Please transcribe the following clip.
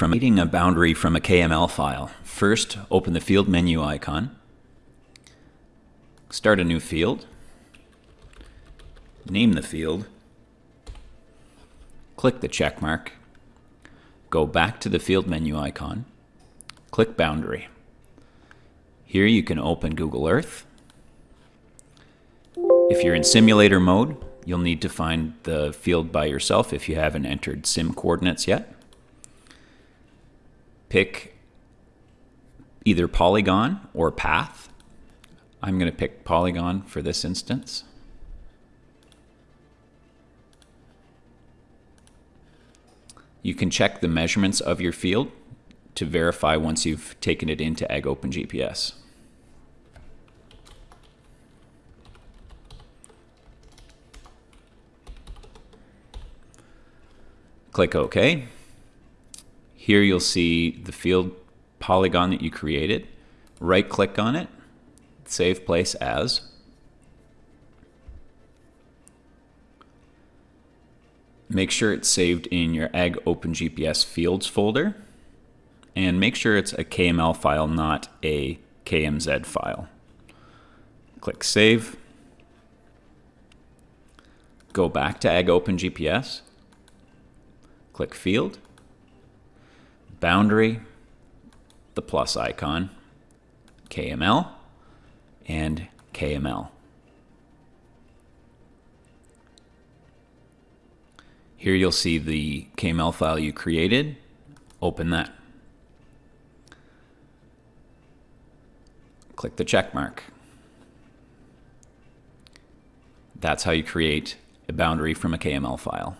from creating a boundary from a KML file. First, open the field menu icon. Start a new field. Name the field. Click the check mark. Go back to the field menu icon. Click Boundary. Here you can open Google Earth. If you're in simulator mode, you'll need to find the field by yourself if you haven't entered sim coordinates yet. Pick either polygon or path. I'm going to pick polygon for this instance. You can check the measurements of your field to verify once you've taken it into AgOpenGPS. Click OK. Here you'll see the field polygon that you created. Right click on it, save place as. Make sure it's saved in your AgOpenGPS fields folder. And make sure it's a KML file, not a KMZ file. Click Save. Go back to AgOpenGPS. Click Field. Boundary, the plus icon, KML, and KML. Here you'll see the KML file you created. Open that. Click the check mark. That's how you create a boundary from a KML file.